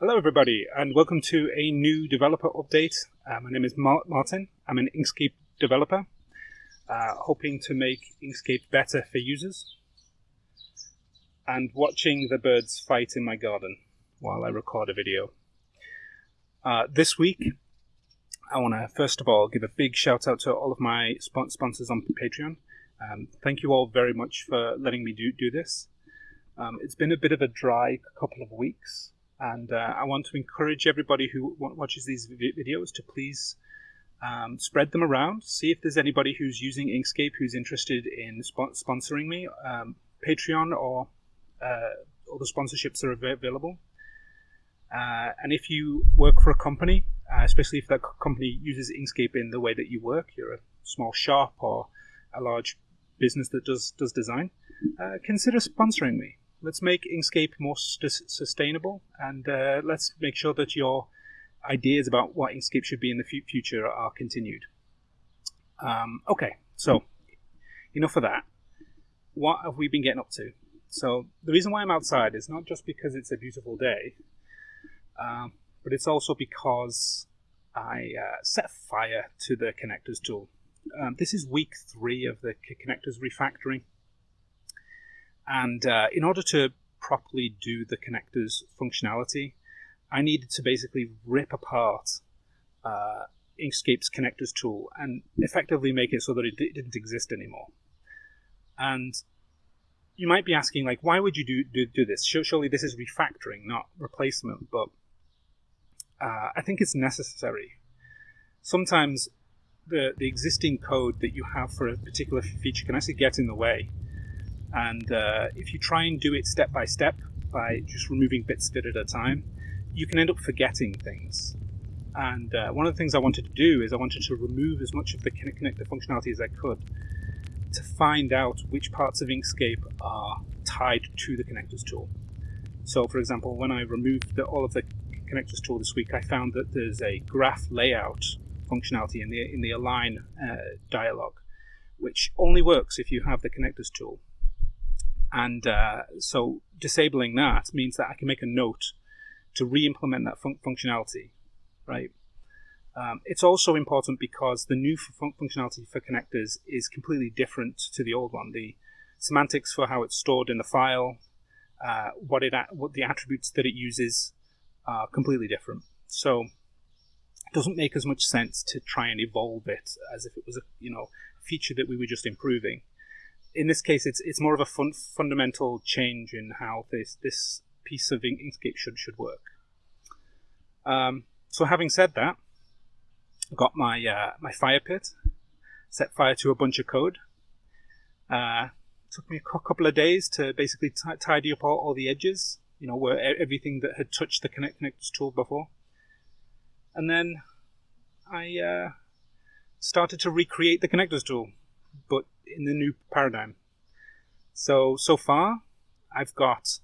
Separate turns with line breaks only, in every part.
Hello, everybody, and welcome to a new developer update. Uh, my name is Martin. I'm an Inkscape developer, uh, hoping to make Inkscape better for users, and watching the birds fight in my garden while I record a video. Uh, this week, I want to first of all give a big shout out to all of my sponsors on Patreon. Um, thank you all very much for letting me do, do this. Um, it's been a bit of a dry couple of weeks, and uh, I want to encourage everybody who watches these videos to please um, spread them around. See if there's anybody who's using Inkscape who's interested in sp- sponsoring me. Um, Patreon or uh, all the sponsorships are available. Uh, and if you work for a company, uh, especially if that company uses Inkscape in the way that you work, you're a small shop or a large business that does does design, uh, consider sponsoring me. Let's make Inkscape more st- sustainable, and uh, let's make sure that your ideas about what Inkscape should be in the f- future are continued. Um, okay, so enough of that. What have we been getting up to? So the reason why I'm outside is not just because it's a beautiful day, um, but it's also because I uh, set fire to the connectors tool. Um, this is week three of the connectors refactoring. And uh, in order to properly do the connectors functionality, I needed to basically rip apart uh, Inkscape's connectors tool and effectively make it so that it didn't exist anymore. And you might be asking, like, why would you do, do, do this? Surely this is refactoring, not replacement. But uh, I think it's necessary. Sometimes the, the existing code that you have for a particular feature can actually get in the way. And uh, if you try and do it step by step by just removing bits of it at a time, you can end up forgetting things. And uh, one of the things I wanted to do is I wanted to remove as much of the connector functionality as I could to find out which parts of Inkscape are tied to the connectors tool. So, for example, when I removed the, all of the connectors tool this week, I found that there's a graph layout functionality in the in the align uh, dialog, which only works if you have the connectors tool. And uh, so disabling that means that I can make a note to re-implement that fun- functionality, right? Um, it's also important because the new fun- functionality for connectors is completely different to the old one. The semantics for how it's stored in the file, uh, what it what the attributes that it uses, are completely different. So it doesn't make as much sense to try and evolve it as if it was a you know feature that we were just improving. In this case, it's it's more of a fun, fundamental change in how this this piece of Inkscape should should work. Um, so having said that, I've got my uh, my fire pit, set fire to a bunch of code. Uh, took me a couple of days to basically tidy up all, all the edges you know, where everything that had touched the Connect Connectors tool before. And then I uh, started to recreate the connectors tool, but in the new paradigm. So so far, I've got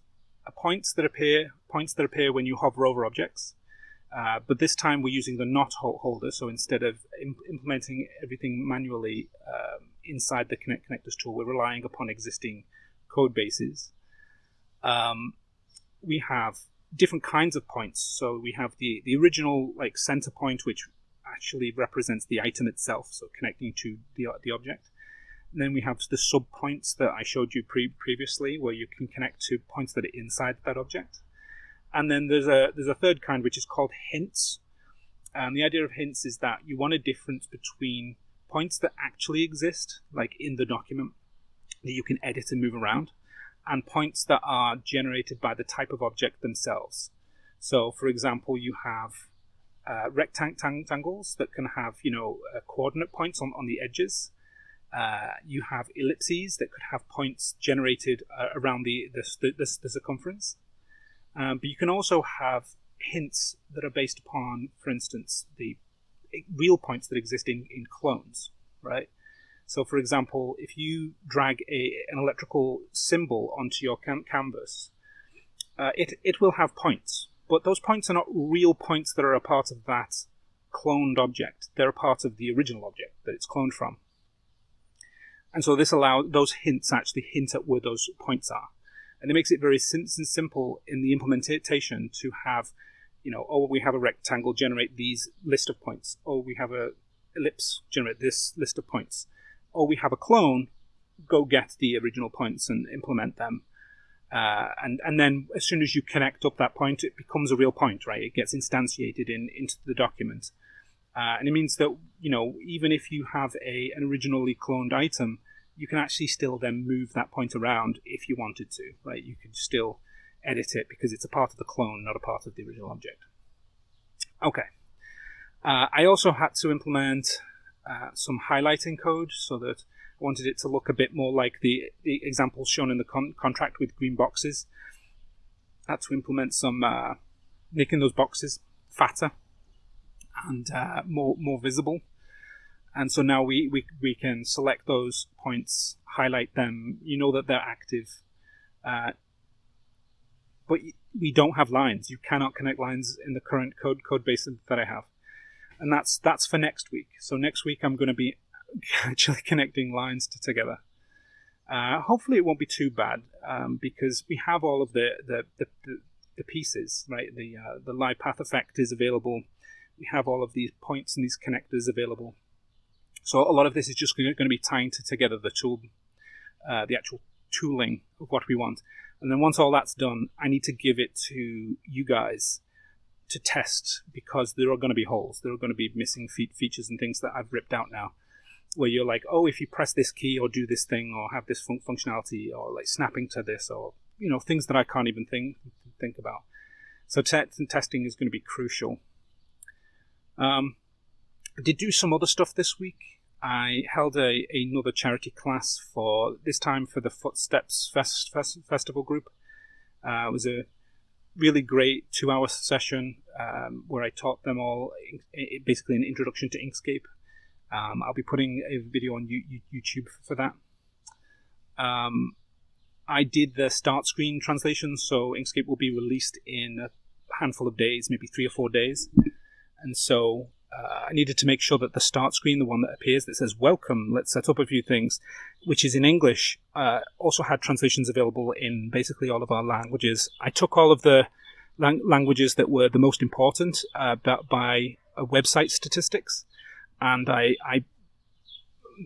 points that appear points that appear when you hover over objects. Uh, but this time we're using the knot holder, so instead of imp- implementing everything manually um, inside the Connect Connectors tool, we're relying upon existing code bases. Um, we have different kinds of points. So we have the, the original like center point, which actually represents the item itself, so connecting to the, the object. And then we have the sub points that I showed you pre- previously, where you can connect to points that are inside that object. And then there's a there's a third kind which is called hints. And the idea of hints is that you want a difference between points that actually exist, like in the document, that you can edit and move around, and points that are generated by the type of object themselves. So, for example, you have uh, rectangles that can have, you know, uh, coordinate points on, on the edges. Uh, you have ellipses that could have points generated uh, around the, the, the, the circumference. Um, but you can also have hints that are based upon, for instance, the real points that exist in, in clones, right? So, for example, if you drag a, an electrical symbol onto your canvas, uh, it, it will have points, but those points are not real points that are a part of that cloned object. They're a part of the original object that it's cloned from. And so this allows those hints actually hint at where those points are. And it makes it very sim- simple in the implementation to have you know, oh, we have a rectangle, generate these list of points. Oh, we have a ellipse, generate this list of points. Oh, we have a clone, go get the original points and implement them. Uh, and and then as soon as you connect up that point, it becomes a real point, right? It gets instantiated in into the document, uh, and it means that you know even if you have a an originally cloned item, you can actually still then move that point around if you wanted to, right? You could still edit it because it's a part of the clone, not a part of the original object. Okay. Uh, I also had to implement uh, some highlighting code so that I wanted it to look a bit more like the, the examples shown in the con contract with green boxes. I had to implement some uh, making those boxes fatter and uh, more more visible. And so now we, we, we can select those points, highlight them. You know that they're active. Uh, but we don't have lines. You cannot connect lines in the current code code base that I have, and that's that's for next week. So next week I'm going to be actually connecting lines to, together. Uh, hopefully, it won't be too bad um, because we have all of the the, the, the pieces, right? The uh, the live path effect is available. We have all of these points and these connectors available. So a lot of this is just going to be tying to together the tool, uh, the actual tooling of what we want. And then once all that's done, I need to give it to you guys to test because there are going to be holes. There are going to be missing fe- features and things that I've ripped out now where you're like, oh, if you press this key or do this thing or have this fun- functionality or like snapping to this or you know things that I can't even think think about. So te- testing is going to be crucial. Um, did do some other stuff this week. I held a another charity class for this time for the Footsteps Fest, Fest Festival group. Uh, it was a really great two-hour session um, where I taught them all basically an introduction to Inkscape um, I'll be putting a video on YouTube for that. Um, I did the start screen translation, so Inkscape will be released in a handful of days, maybe three or four days. And so uh, I needed to make sure that the start screen, the one that appears that says "Welcome," let's set up a few things, which is in English, uh, also had translations available in basically all of our languages. I took all of the lang- languages that were the most important uh, by uh, website statistics and I, I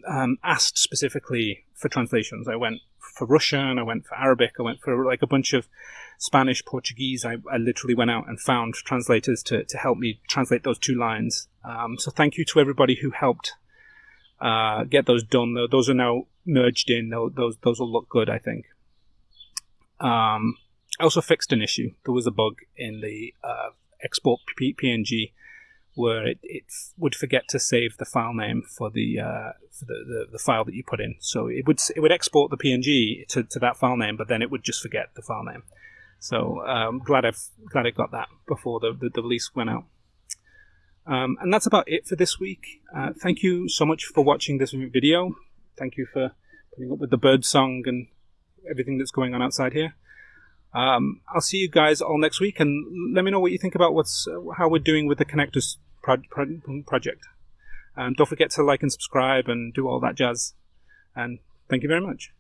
um, asked specifically for translations. I went for Russian, I went for Arabic, I went for like a bunch of Spanish, Portuguese. I, I literally went out and found translators to, to help me translate those two lines. Um, so thank you to everybody who helped uh, get those done. Those are now merged in. Those those will look good, I think. Um, I also fixed an issue. There was a bug in the uh, export PNG where it, it would forget to save the file name for the uh, for the, the, the, file that you put in. So it would it would export the PNG to, to that file name, but then it would just forget the file name. So I'm um, glad I've glad I got that before the, the, the release went out. Um, and that's about it for this week. Uh, thank you so much for watching this video. Thank you for putting up with the bird song and everything that's going on outside here. Um, I'll see you guys all next week, and let me know what you think about what's uh, how we're doing with the connectors pro- pro- project. Um, don't forget to like and subscribe and do all that jazz. And thank you very much.